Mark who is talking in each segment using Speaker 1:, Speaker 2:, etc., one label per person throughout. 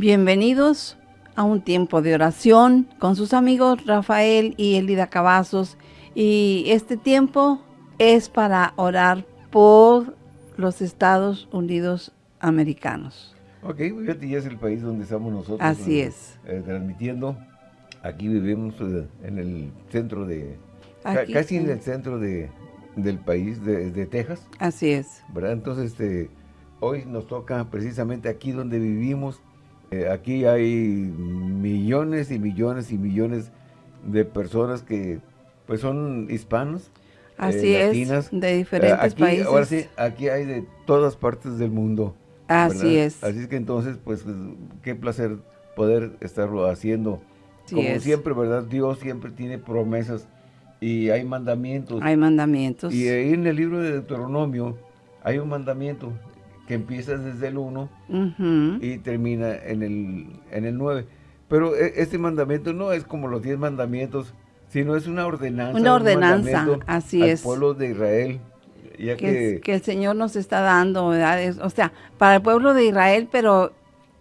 Speaker 1: Bienvenidos a un tiempo de oración con sus amigos Rafael y Elida Cavazos. Y este tiempo es para orar por los Estados Unidos americanos.
Speaker 2: Ok, ya es el país donde estamos nosotros.
Speaker 1: Así
Speaker 2: eh,
Speaker 1: es.
Speaker 2: eh, transmitiendo. Aquí vivimos eh, en el centro de...
Speaker 1: Aquí,
Speaker 2: casi en el centro de, del país, de, de Texas,
Speaker 1: Así es.
Speaker 2: ¿verdad? Entonces, este, hoy nos toca precisamente aquí donde vivimos. Eh, aquí hay millones y millones y millones de personas que pues son hispanos.
Speaker 1: Así
Speaker 2: eh,
Speaker 1: es.
Speaker 2: latinas.
Speaker 1: De
Speaker 2: Eh,
Speaker 1: diferentes
Speaker 2: aquí,
Speaker 1: países.
Speaker 2: Ahora sí, aquí hay de todas partes del mundo.
Speaker 1: Así
Speaker 2: ¿verdad?
Speaker 1: es.
Speaker 2: Así es que entonces, pues, qué placer poder estarlo haciendo.
Speaker 1: Así
Speaker 2: Como
Speaker 1: es.
Speaker 2: siempre, ¿verdad? Dios siempre tiene promesas y hay mandamientos.
Speaker 1: Hay mandamientos.
Speaker 2: Y ahí en el libro de Deuteronomio hay un mandamiento que empieza desde el 1
Speaker 1: Ujú.
Speaker 2: y termina en el, en el 9. Pero e- este mandamiento no es como los 10 mandamientos, sino es una ordenanza.
Speaker 1: Una
Speaker 2: un
Speaker 1: ordenanza,
Speaker 2: mandamiento
Speaker 1: así
Speaker 2: al
Speaker 1: es.
Speaker 2: pueblo de Israel. Ya
Speaker 1: que,
Speaker 2: que,
Speaker 1: que el Señor nos está dando, ¿verdad? Es- o sea, para el pueblo de Israel, pero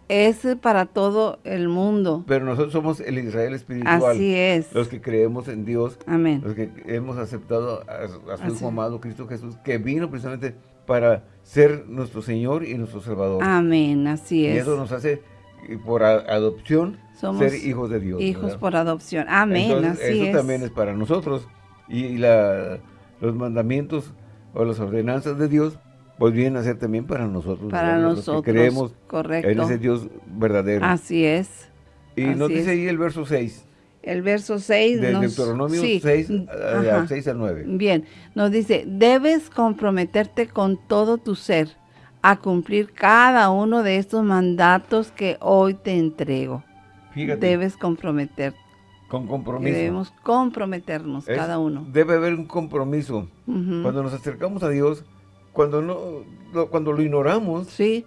Speaker 1: es para todo el mundo.
Speaker 2: pero nosotros somos el Israel espiritual.
Speaker 1: Así es.
Speaker 2: Los que creemos en Dios,
Speaker 1: Amén.
Speaker 2: los que hemos aceptado a, a su. Hijo amado Cristo Jesús, que vino precisamente para ser nuestro Señor y nuestro Salvador.
Speaker 1: Amén, así
Speaker 2: y
Speaker 1: es.
Speaker 2: eso nos hace, eh, por adopción,
Speaker 1: Somos
Speaker 2: ser hijos de Dios.
Speaker 1: hijos
Speaker 2: ¿verdad?
Speaker 1: por adopción. Amén,
Speaker 2: Entonces,
Speaker 1: así
Speaker 2: eso
Speaker 1: es.
Speaker 2: también es para nosotros. Y, y la, los mandamientos o las ordenanzas de Dios, pues vienen a ser también para nosotros.
Speaker 1: para nosotros.
Speaker 2: que creemos
Speaker 1: correcto.
Speaker 2: en ese Dios verdadero.
Speaker 1: Así es.
Speaker 2: y nos dice
Speaker 1: es.
Speaker 2: ahí el verso 6,
Speaker 1: El verso 6
Speaker 2: del
Speaker 1: nos...
Speaker 2: Deuteronomio
Speaker 1: sí,
Speaker 2: 6,
Speaker 1: mm,
Speaker 2: a-
Speaker 1: ajá.
Speaker 2: al 6 al 9.
Speaker 1: Bien, nos dice, debes comprometerte con todo tu ser a cumplir cada uno de estos mandatos que hoy te entrego.
Speaker 2: Fíjate,
Speaker 1: Debes comprometerte.
Speaker 2: con compromiso.
Speaker 1: Debemos comprometernos
Speaker 2: Es-
Speaker 1: cada uno.
Speaker 2: Debe haber un compromiso. Cuando nos acercamos a Dios, cuando no, lo- cuando lo ignoramos,
Speaker 1: Sí,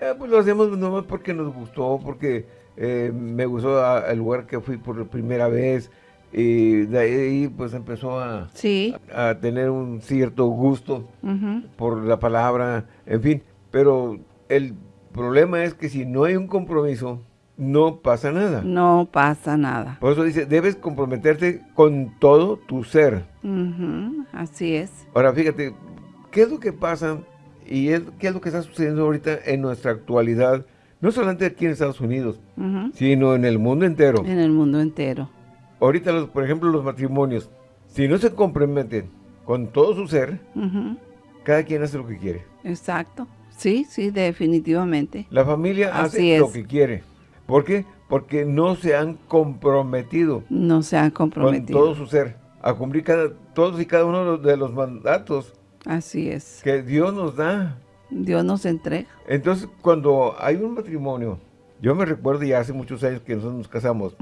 Speaker 2: eh, pues lo hacemos nomás porque nos gustó, porque eh, me gustó a- el lugar que fui por primera vez y de ahí pues empezó a,
Speaker 1: sí.
Speaker 2: a tener un cierto gusto por la palabra, en fin. Pero el problema es que si no hay un compromiso, no pasa nada.
Speaker 1: No pasa nada.
Speaker 2: Por eso dice, debes comprometerte con todo tu ser.
Speaker 1: Así es.
Speaker 2: Ahora, fíjate, ¿qué es lo que pasa y es- qué es lo que está sucediendo ahorita en nuestra actualidad? No solamente aquí en Estados Unidos, sino en el mundo entero.
Speaker 1: En el mundo entero.
Speaker 2: Ahorita, los, por ejemplo, los matrimonios, si no se comprometen con todo su ser, cada quien hace lo que quiere.
Speaker 1: Exacto. Sí, sí, definitivamente.
Speaker 2: La familia
Speaker 1: Así
Speaker 2: hace
Speaker 1: es.
Speaker 2: lo que quiere. ¿Por qué? Porque no se han comprometido
Speaker 1: No se han
Speaker 2: con
Speaker 1: comprometido.
Speaker 2: todo su ser a cumplir cada, todos y cada uno de los mandatos
Speaker 1: Así es.
Speaker 2: que Dios nos da.
Speaker 1: Dios nos entrega.
Speaker 2: Entonces, cuando hay un matrimonio, yo me recuerdo ya hace muchos años que nosotros nos casamos,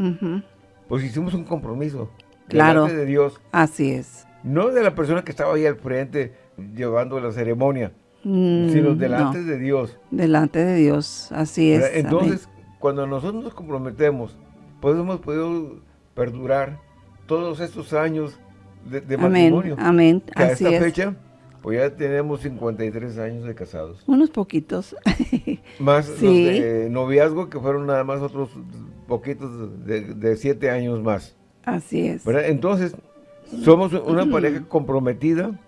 Speaker 2: pues hicimos un compromiso.
Speaker 1: Claro.
Speaker 2: delante de Dios,
Speaker 1: Así es.
Speaker 2: no de la persona que estaba ahí al frente llevando la ceremonia,
Speaker 1: Mm,
Speaker 2: sino delante
Speaker 1: no,
Speaker 2: de Dios.
Speaker 1: delante de Dios. Así es.
Speaker 2: ¿verdad?
Speaker 1: amén.
Speaker 2: Entonces, cuando nosotros nos comprometemos, pues hemos podido perdurar todos estos años de, de
Speaker 1: amén.
Speaker 2: matrimonio.
Speaker 1: Amén.
Speaker 2: A esta
Speaker 1: es.
Speaker 2: fecha, pues ya tenemos 53 años de casados.
Speaker 1: Unos poquitos.
Speaker 2: Más
Speaker 1: Sí.
Speaker 2: los de noviazgo, que fueron nada más otros poquitos de, de siete años más.
Speaker 1: Así es.
Speaker 2: ¿verdad? Entonces, somos una pareja comprometida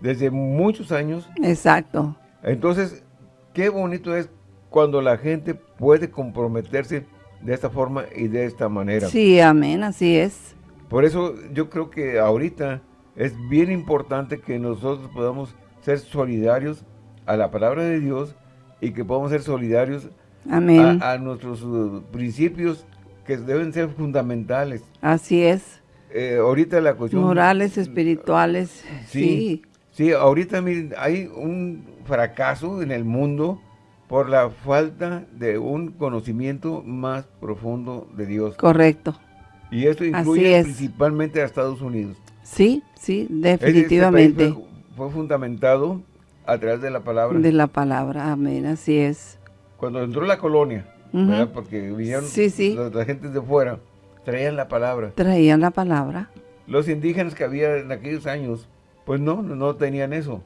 Speaker 2: desde muchos años.
Speaker 1: Exacto.
Speaker 2: Entonces, qué bonito es cuando la gente puede comprometerse de esta forma y de esta manera.
Speaker 1: Sí, amén. Así es.
Speaker 2: Por eso yo creo que ahorita es bien importante que nosotros podamos ser solidarios a la palabra de Dios y que podamos ser solidarios
Speaker 1: Amén.
Speaker 2: a, a nuestros uh, principios que deben ser fundamentales.
Speaker 1: Así es.
Speaker 2: Eh, ahorita la cuestión...
Speaker 1: Morales, espirituales.
Speaker 2: Sí.
Speaker 1: Sí.
Speaker 2: Sí, ahorita miren, hay un fracaso en el mundo por la falta de un conocimiento más profundo de Dios.
Speaker 1: Correcto.
Speaker 2: Y esto incluye
Speaker 1: es.
Speaker 2: principalmente a Estados Unidos.
Speaker 1: Sí, sí,
Speaker 2: este país
Speaker 1: definitivamente.
Speaker 2: fue, fue fundamentado a través de la palabra.
Speaker 1: De la palabra. Amén. Así es.
Speaker 2: Cuando entró la colonia, porque vinieron
Speaker 1: Sí, sí.
Speaker 2: Las, las gentes de fuera, traían la palabra.
Speaker 1: Traían la palabra.
Speaker 2: Los indígenas que había en aquellos años, pues no, no, tenían eso.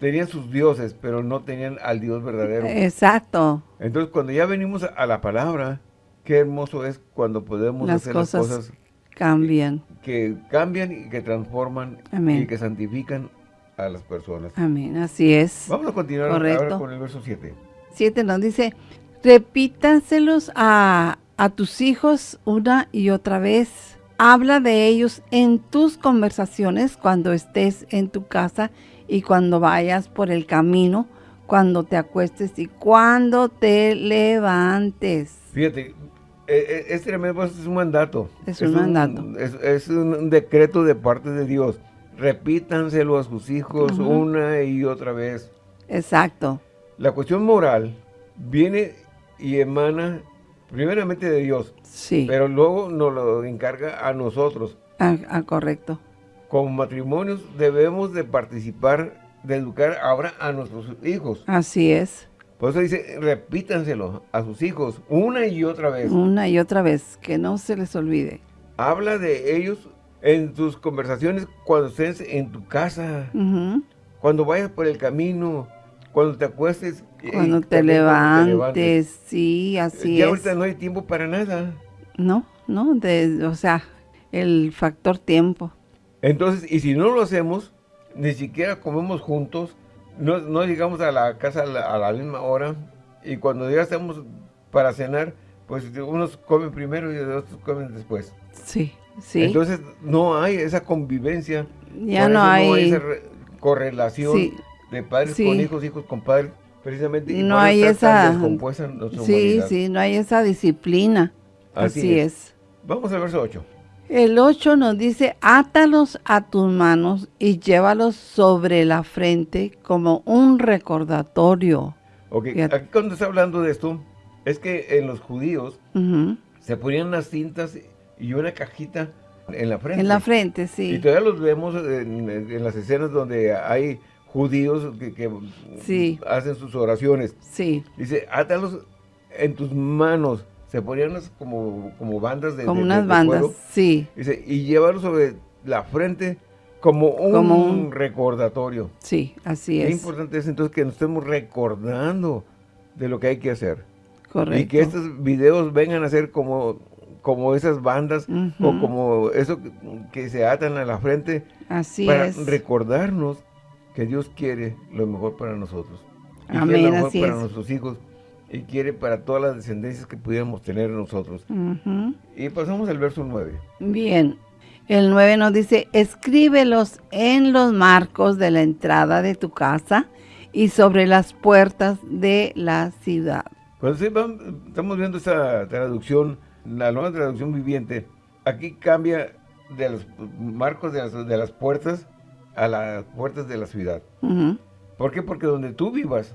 Speaker 2: Tenían sus dioses, pero no tenían al Dios verdadero.
Speaker 1: Exacto.
Speaker 2: Entonces, cuando ya venimos a la palabra, qué hermoso es cuando podemos
Speaker 1: Las
Speaker 2: hacer
Speaker 1: cosas
Speaker 2: las cosas
Speaker 1: Cambian.
Speaker 2: que cambian y que transforman
Speaker 1: Amén.
Speaker 2: y que santifican a las personas.
Speaker 1: Amén. Así es.
Speaker 2: Vamos a continuar ahora con el verso 7.
Speaker 1: 7 nos dice, repítanselos a, a tus hijos una y otra vez. Habla de ellos en tus conversaciones cuando estés en tu casa y cuando vayas por el camino, cuando te acuestes y cuando te levantes.
Speaker 2: Fíjate, eh, eh, este tremendo es un mandato.
Speaker 1: Es un mandato.
Speaker 2: Es, es un decreto de parte de Dios. Repítanselo a sus hijos una y otra vez.
Speaker 1: Exacto.
Speaker 2: La cuestión moral viene y emana primeramente de Dios,
Speaker 1: Sí.
Speaker 2: pero luego nos lo encarga a nosotros.
Speaker 1: Ah, ah, correcto.
Speaker 2: Como matrimonios debemos de participar, de educar ahora a nuestros hijos.
Speaker 1: Así es.
Speaker 2: Por eso dice, repítanselo a sus hijos una y otra vez.
Speaker 1: Una y otra vez. Que no se les olvide.
Speaker 2: Habla de ellos en tus conversaciones cuando estés en tu casa, cuando vayas por el camino, cuando te acuestes. y
Speaker 1: Cuando te
Speaker 2: también cuando te
Speaker 1: levantes. Sí, así
Speaker 2: ya
Speaker 1: es.
Speaker 2: ahorita no hay tiempo para nada.
Speaker 1: No, no, de, o sea, el factor tiempo.
Speaker 2: Entonces, y si no lo hacemos, ni siquiera comemos juntos, no, no llegamos a la casa a la, a la misma hora, y cuando ya estamos para cenar, pues unos comen primero y los otros comen después.
Speaker 1: Sí, sí.
Speaker 2: Entonces, no hay esa convivencia.
Speaker 1: ya no
Speaker 2: eso
Speaker 1: hay,
Speaker 2: esa re- correlación
Speaker 1: Sí.
Speaker 2: de padres
Speaker 1: Sí.
Speaker 2: con hijos, hijos con padres, precisamente. y
Speaker 1: No hay esa- sí,
Speaker 2: humanidad.
Speaker 1: sí, no hay esa disciplina.
Speaker 2: Así
Speaker 1: Así,
Speaker 2: es.
Speaker 1: es.
Speaker 2: Vamos al verso 8.
Speaker 1: El 8 nos dice, átalos a tus manos y llévalos sobre la frente como un recordatorio.
Speaker 2: Ok,
Speaker 1: Fíjate.
Speaker 2: aquí cuando está hablando de esto, es que en los judíos se ponían unas cintas y una cajita en la frente.
Speaker 1: En la frente,
Speaker 2: Y
Speaker 1: sí.
Speaker 2: todavía los vemos en, en las escenas donde hay judíos que, que
Speaker 1: Sí.
Speaker 2: hacen sus oraciones.
Speaker 1: Sí,
Speaker 2: Dice, átalos en tus manos. Se ponían unas como, como bandas de
Speaker 1: como
Speaker 2: de-
Speaker 1: unas
Speaker 2: de
Speaker 1: bandas,
Speaker 2: cuero.
Speaker 1: sí,
Speaker 2: Dice, y llévalos sobre la frente como un,
Speaker 1: Como un-
Speaker 2: recordatorio.
Speaker 1: sí, así
Speaker 2: Qué
Speaker 1: es.
Speaker 2: importante es entonces que nos estemos recordando de lo que hay que hacer.
Speaker 1: Correcto.
Speaker 2: Y que estos videos vengan a ser como, como esas bandas o
Speaker 1: Ujú.
Speaker 2: como eso que, que se atan a la frente
Speaker 1: Así
Speaker 2: para
Speaker 1: es.
Speaker 2: recordarnos que Dios quiere lo mejor para nosotros. Y
Speaker 1: Amén,
Speaker 2: lo mejor
Speaker 1: así
Speaker 2: para
Speaker 1: es.
Speaker 2: nuestros hijos y quiere para todas las descendencias que pudiéramos tener nosotros. Y pasamos al verso 9.
Speaker 1: Bien, el 9 nos dice, escríbelos en los marcos de la entrada de tu casa y sobre las puertas de la ciudad.
Speaker 2: Cuando se van- estamos viendo esta traducción, la nueva traducción viviente, aquí cambia de los marcos de las, de las puertas a las puertas de la ciudad. ¿Por qué? Porque donde tú vivas,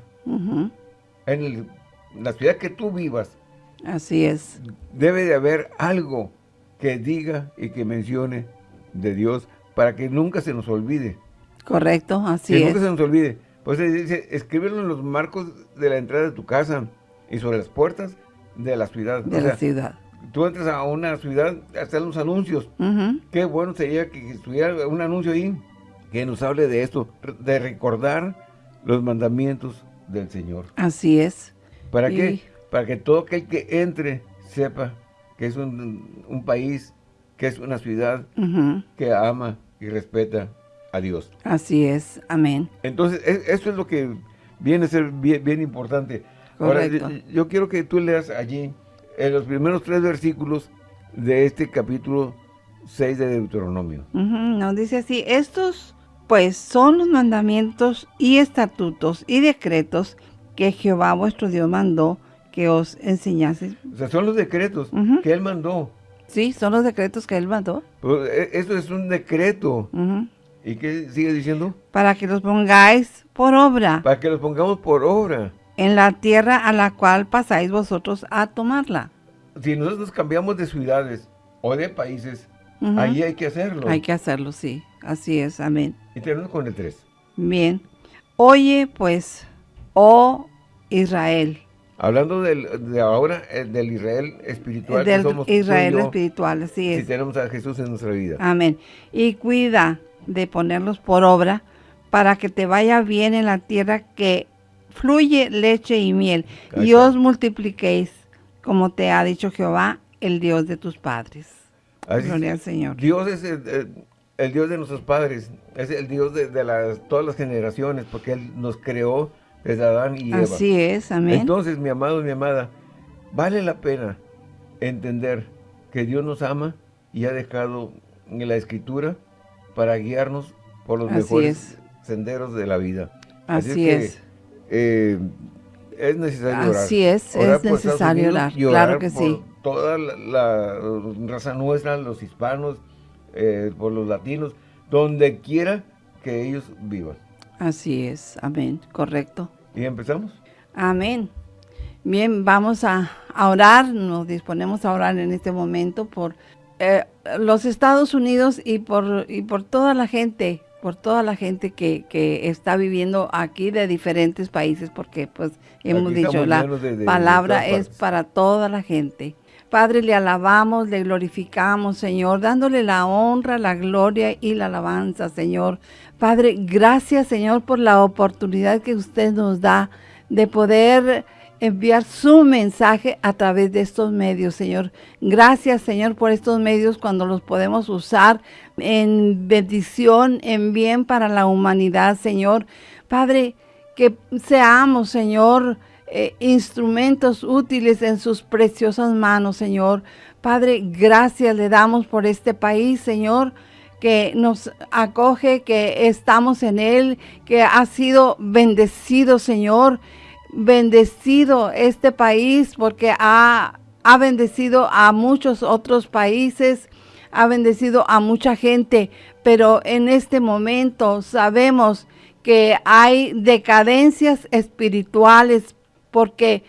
Speaker 2: en el- la ciudad que tú vivas,
Speaker 1: Así es,
Speaker 2: debe de haber algo que diga y que mencione de Dios para que nunca se nos olvide.
Speaker 1: correcto, así
Speaker 2: que
Speaker 1: es.
Speaker 2: nunca se nos olvide. Pues dice, escríbelo en los marcos de la entrada de tu casa y sobre las puertas de la ciudad.
Speaker 1: De
Speaker 2: O
Speaker 1: la
Speaker 2: sea,
Speaker 1: ciudad.
Speaker 2: tú entras a una ciudad, están los anuncios. Qué bueno sería que estuviera un anuncio ahí que nos hable de esto, de recordar los mandamientos del Señor.
Speaker 1: Así es.
Speaker 2: ¿Para
Speaker 1: Y-
Speaker 2: qué? Para que todo aquel que entre sepa que es un, un país, que es una ciudad que ama y respeta a Dios.
Speaker 1: Así es, amén.
Speaker 2: Entonces, e- eso es lo que viene a ser bien, bien importante. Ahora,
Speaker 1: Correcto.
Speaker 2: yo, yo quiero que tú leas allí en los primeros tres versículos de este capítulo 6 de Deuteronomio.
Speaker 1: Ujú, Nos dice así, estos pues son los mandamientos y estatutos y decretos que Jehová vuestro Dios mandó que os enseñase.
Speaker 2: O sea, son los decretos que él mandó.
Speaker 1: Sí, son los decretos que él mandó.
Speaker 2: Pues, e- Eso es un decreto. ¿Y qué sigue diciendo?
Speaker 1: Para que los pongáis por obra
Speaker 2: Para que los pongamos por obra.
Speaker 1: en la tierra a la cual pasáis vosotros a tomarla.
Speaker 2: Si nosotros cambiamos de ciudades o de países, ahí hay que hacerlo.
Speaker 1: Hay que hacerlo, sí. Así es, amén.
Speaker 2: Y terminamos con el 3.
Speaker 1: Bien. Oye, pues, oh Israel,
Speaker 2: Hablando del, de ahora, eh, del Israel espiritual que
Speaker 1: del
Speaker 2: somos
Speaker 1: Israel
Speaker 2: yo,
Speaker 1: espiritual, así
Speaker 2: si tenemos a Jesús en nuestra vida.
Speaker 1: Amén. Y cuida de ponerlos por obra para que te vaya bien en la tierra que fluye leche y miel, y os multipliquéis, como te ha dicho Jehová, el Dios de tus padres. Gloria al Señor.
Speaker 2: Dios es el, Dios de nuestros padres, es el Dios de, las, todas las generaciones, porque Él nos creó desde Adán y Eva.
Speaker 1: Así es, amén.
Speaker 2: Entonces, mi amado, mi amada, vale la pena entender que Dios nos ama y ha dejado en la Escritura para guiarnos por los mejores senderos de la vida.
Speaker 1: Así, es.
Speaker 2: Eh, es necesario orar.
Speaker 1: Así es, es necesario orar, claro que sí.
Speaker 2: Toda la, raza nuestra, los hispanos, eh, por los latinos, donde quiera que ellos vivan.
Speaker 1: Así es, amén, correcto.
Speaker 2: ¿Y empezamos?
Speaker 1: Amén. Bien, vamos a, orar, nos disponemos a orar en este momento por eh, los Estados Unidos y por, y por toda la gente por toda la gente que, que, está viviendo aquí de diferentes países, porque pues hemos dicho, la palabra es para toda la gente. Padre, le alabamos, le glorificamos, Señor, dándole la honra, la gloria y la alabanza, Señor. Padre, gracias, Señor, por la oportunidad que usted nos da de poder enviar su mensaje a través de estos medios, Señor. Gracias, Señor, por estos medios cuando los podemos usar en bendición, en bien para la humanidad, Señor. Padre, que seamos, Señor, eh, instrumentos útiles en sus preciosas manos, Señor. Padre, gracias le damos por este país, Señor, que nos acoge, que estamos en él, que ha sido bendecido, Señor bendecido este país porque ha, ha bendecido a muchos otros países, ha bendecido a mucha gente, pero en este momento sabemos que hay decadencias espirituales porque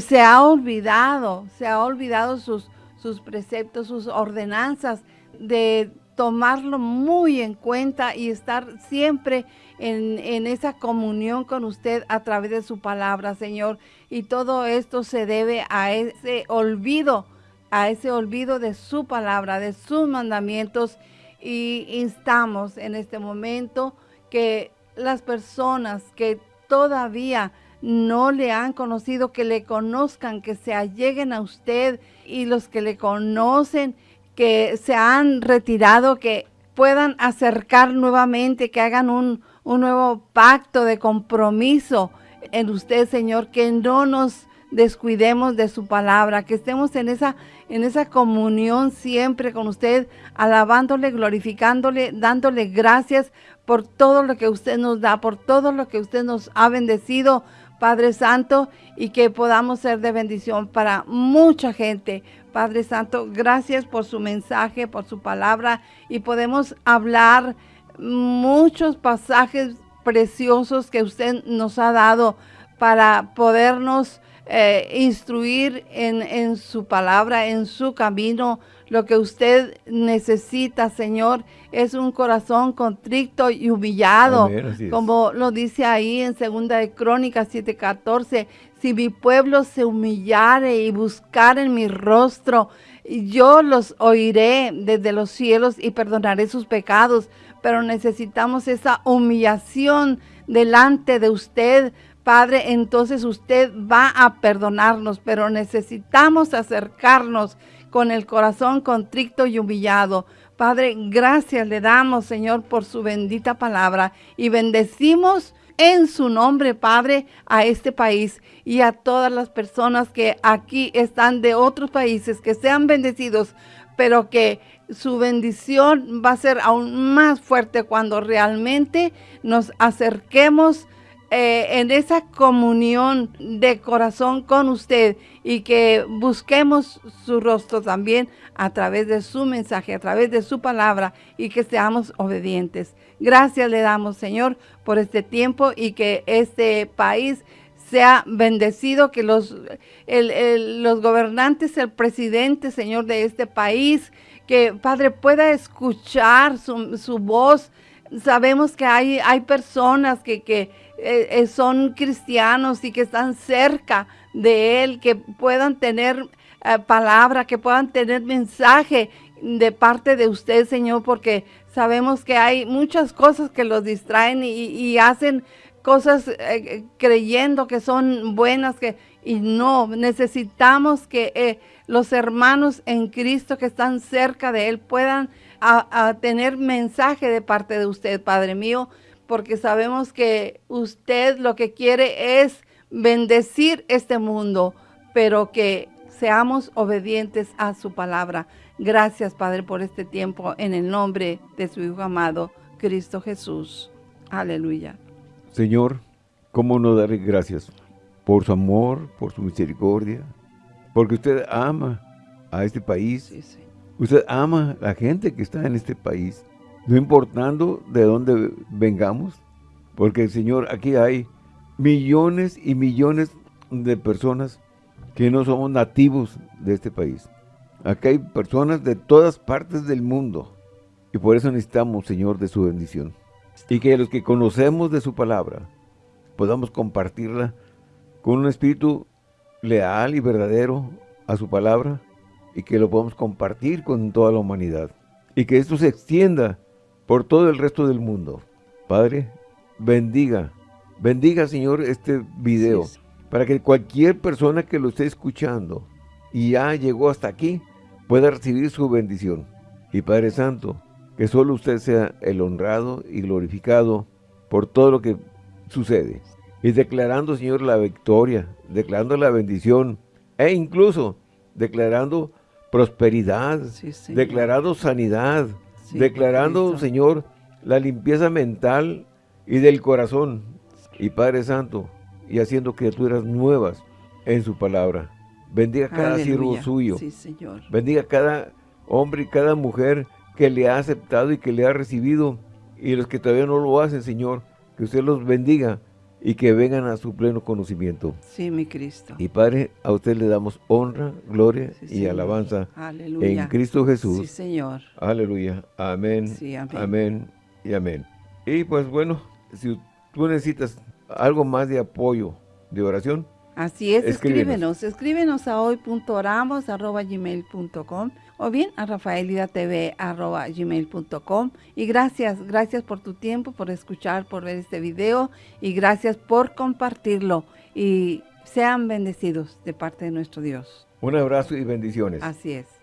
Speaker 1: se ha olvidado, se ha olvidado sus, sus preceptos, sus ordenanzas de tomarlo muy en cuenta y estar siempre en, esa comunión con usted a través de su palabra, Señor. Y todo esto se debe a ese olvido, a ese olvido de su palabra, de sus mandamientos. Y instamos en este momento que las personas que todavía no le han conocido, que le conozcan, que se alleguen a usted y los que le conocen, que se han retirado, que puedan acercar nuevamente, que hagan un, un nuevo pacto de compromiso en usted, Señor, que no nos descuidemos de su palabra, que estemos en esa, en esa comunión siempre con usted, alabándole, glorificándole, dándole gracias por todo lo que usted nos da, por todo lo que usted nos ha bendecido, Padre Santo, y que podamos ser de bendición para mucha gente. Padre Santo, gracias por su mensaje, por su palabra, y podemos hablar muchos pasajes preciosos que usted nos ha dado para podernos eh, instruir en, su palabra, en su camino. Lo que usted necesita, Señor, es un corazón contrito y humillado. como lo dice ahí en segunda de Crónicas 7:14. Si mi pueblo se humillare y buscare en mi rostro, yo los oiré desde los cielos y perdonaré sus pecados pero necesitamos esa humillación delante de usted, Padre, entonces usted va a perdonarnos, pero necesitamos acercarnos con el corazón contrito y humillado. Padre, gracias le damos, Señor, por su bendita palabra y bendecimos en su nombre, Padre, a este país y a todas las personas que aquí están de otros países, que sean bendecidos, pero que su bendición va a ser aún más fuerte cuando realmente nos acerquemos eh, en esa comunión de corazón con usted y que busquemos su rostro también a través de su mensaje, a través de su palabra y que seamos obedientes. Gracias le damos, Señor, por este tiempo y que este país sea bendecido, que los, los gobernantes, el presidente, Señor, de este país, que Padre pueda escuchar su, voz. Sabemos que hay, hay personas que, que eh, eh, son cristianos y que están cerca de Él, que puedan tener eh, palabra, que puedan tener mensaje de parte de usted, Señor, porque sabemos que hay muchas cosas que los distraen y, hacen cosas creyendo que son buenas, que, y no, necesitamos que los hermanos en Cristo que están cerca de Él puedan a, tener mensaje de parte de usted, Padre mío, porque sabemos que usted lo que quiere es bendecir este mundo, pero que seamos obedientes a su palabra. Gracias, Padre, por este tiempo en el nombre de su Hijo amado, Cristo Jesús. Aleluya.
Speaker 2: Señor, ¿cómo no darle gracias por su amor, por su misericordia? Porque usted ama a este país. Usted ama a la gente que está en este país. No importando de dónde vengamos. Porque, Señor, aquí hay millones y millones de personas que no somos nativos de este país. Aquí hay personas de todas partes del mundo. Y por eso necesitamos, Señor, de su bendición. Y que los que conocemos de su palabra, podamos compartirla con un espíritu leal y verdadero a su palabra y que lo podamos compartir con toda la humanidad. Y que esto se extienda por todo el resto del mundo. Padre, bendiga, bendiga, Señor, este video, para que cualquier persona que lo esté escuchando y ya llegó hasta aquí, pueda recibir su bendición. Y Padre Santo, que solo usted sea el honrado y glorificado por todo lo que sucede. Y declarando, Señor, la victoria, declarando la bendición, e incluso declarando prosperidad, declarando sanidad, declarando, Señor, la limpieza mental y del corazón. Y Padre Santo, y haciendo criaturas nuevas en su palabra. Bendiga cada siervo suyo. Bendiga cada hombre y cada mujer que le ha aceptado y que le ha recibido. Y los que todavía no lo hacen, Señor, que usted los bendiga y que vengan a su pleno conocimiento.
Speaker 1: Sí, mi Cristo.
Speaker 2: Y Padre, a usted le damos honra, gloria y alabanza en Cristo Jesús.
Speaker 1: Sí, Señor.
Speaker 2: Aleluya. Amén. amén. Amén y amén. Y pues bueno, si tú necesitas algo más de apoyo, de oración,
Speaker 1: Así es, escríbenos, escríbenos, a hoy.oramos.gmail.com o bien a rafaelidatv.gmail.com y gracias, gracias por tu tiempo, por escuchar, por ver este video y gracias por compartirlo y sean bendecidos de parte de nuestro Dios.
Speaker 2: Un abrazo y bendiciones.
Speaker 1: Así es.